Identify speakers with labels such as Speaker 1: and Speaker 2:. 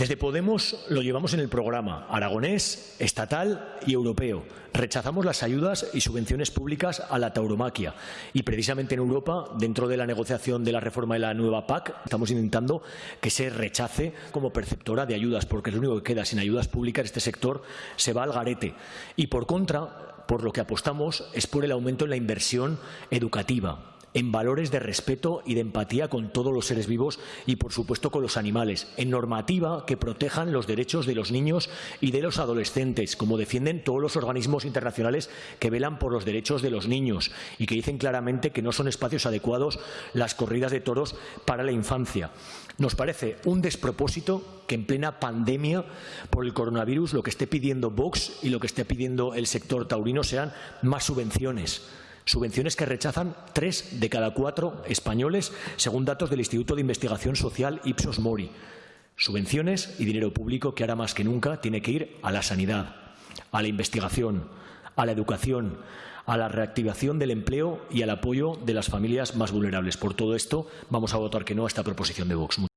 Speaker 1: Desde Podemos lo llevamos en el programa aragonés, estatal y europeo. Rechazamos las ayudas y subvenciones públicas a la tauromaquia y precisamente en Europa, dentro de la negociación de la reforma de la nueva PAC, estamos intentando que se rechace como perceptora de ayudas, porque lo único que queda sin ayudas públicas este sector se va al garete. Y por contra, por lo que apostamos es por el aumento en la inversión educativa en valores de respeto y de empatía con todos los seres vivos y, por supuesto, con los animales, en normativa que protejan los derechos de los niños y de los adolescentes, como defienden todos los organismos internacionales que velan por los derechos de los niños y que dicen claramente que no son espacios adecuados las corridas de toros para la infancia. Nos parece un despropósito que en plena pandemia por el coronavirus lo que esté pidiendo Vox y lo que esté pidiendo el sector taurino sean más subvenciones Subvenciones que rechazan tres de cada cuatro españoles, según datos del Instituto de Investigación Social Ipsos Mori. Subvenciones y dinero público que ahora más que nunca tiene que ir a la sanidad, a la investigación, a la educación, a la reactivación del empleo y al apoyo de las familias más vulnerables. Por todo esto, vamos a votar que no a esta proposición de Vox.